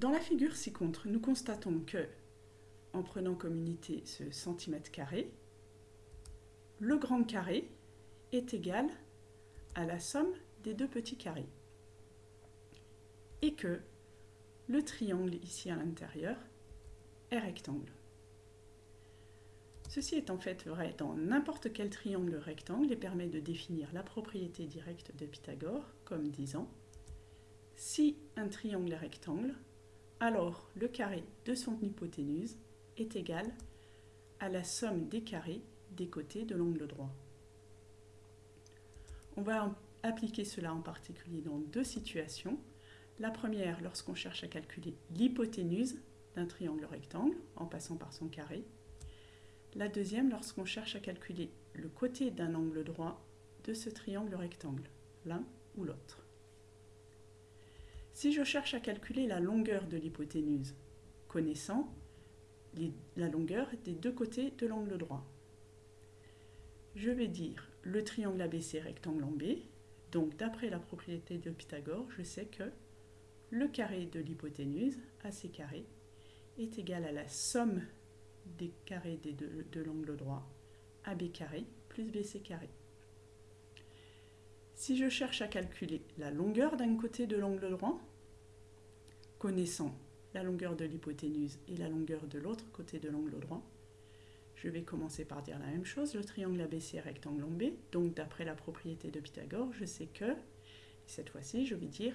Dans la figure ci-contre, nous constatons que, en prenant comme unité ce centimètre carré, le grand carré est égal à la somme des deux petits carrés. Et que le triangle ici à l'intérieur est rectangle. Ceci est en fait vrai dans n'importe quel triangle rectangle et permet de définir la propriété directe de Pythagore comme disant si un triangle est rectangle, alors le carré de son hypoténuse est égal à la somme des carrés des côtés de l'angle droit. On va appliquer cela en particulier dans deux situations. La première, lorsqu'on cherche à calculer l'hypoténuse d'un triangle rectangle en passant par son carré. La deuxième, lorsqu'on cherche à calculer le côté d'un angle droit de ce triangle rectangle, l'un ou l'autre. Si je cherche à calculer la longueur de l'hypoténuse, connaissant la longueur des deux côtés de l'angle droit, je vais dire le triangle ABC rectangle en B. Donc d'après la propriété de Pythagore, je sais que le carré de l'hypoténuse, AC carré, est égal à la somme des carrés de l'angle droit, AB carré plus BC carré. Si je cherche à calculer la longueur d'un côté de l'angle droit, connaissant la longueur de l'hypoténuse et la longueur de l'autre côté de l'angle droit, je vais commencer par dire la même chose, le triangle ABC est rectangle en B, donc d'après la propriété de Pythagore, je sais que, cette fois-ci, je vais dire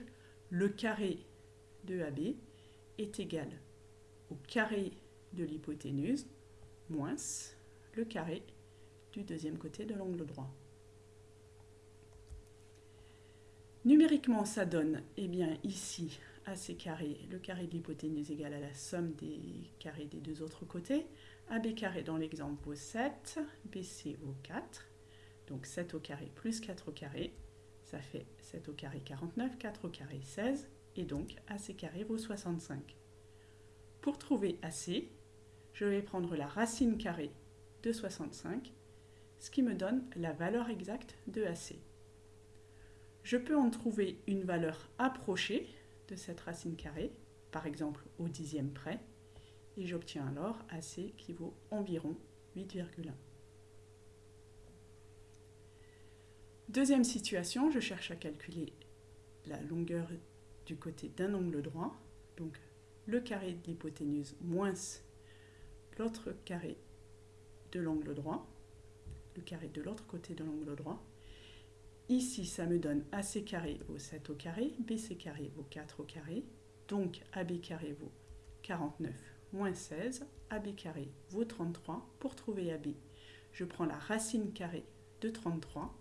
le carré de AB est égal au carré de l'hypoténuse moins le carré du deuxième côté de l'angle droit. Numériquement, ça donne, eh bien, ici, AC carré, le carré de l'hypoténuse égal à la somme des carrés des deux autres côtés. AB carré dans l'exemple vaut 7, BC vaut 4. Donc 7 au carré plus 4 au carré, ça fait 7 au carré 49, 4 au carré 16, et donc AC carré vaut 65. Pour trouver AC, je vais prendre la racine carrée de 65, ce qui me donne la valeur exacte de AC. Je peux en trouver une valeur approchée de cette racine carrée, par exemple au dixième près, et j'obtiens alors AC qui vaut environ 8,1. Deuxième situation, je cherche à calculer la longueur du côté d'un angle droit, donc le carré de l'hypoténuse moins l'autre carré de l'angle droit, le carré de l'autre côté de l'angle droit. Ici, ça me donne AC carré vaut 7 au carré, BC carré vaut 4 au carré, donc AB carré vaut 49 moins 16, AB carré vaut 33. Pour trouver AB, je prends la racine carrée de 33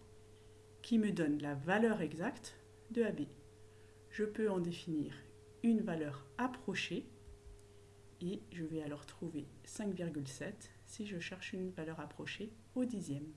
qui me donne la valeur exacte de AB. Je peux en définir une valeur approchée et je vais alors trouver 5,7 si je cherche une valeur approchée au dixième.